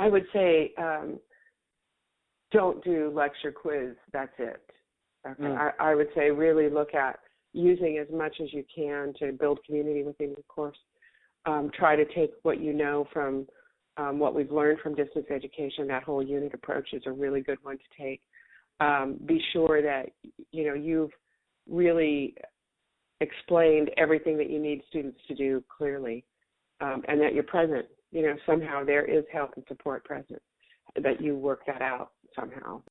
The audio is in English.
I would say um, don't do lecture quiz. That's it. Okay. Mm. I, I would say really look at using as much as you can to build community within the course. Um, try to take what you know from um, what we've learned from distance education. That whole unit approach is a really good one to take. Um, be sure that you know you've really explained everything that you need students to do clearly, um, and that you're present. You know somehow there is help and support present. That you work that out somehow.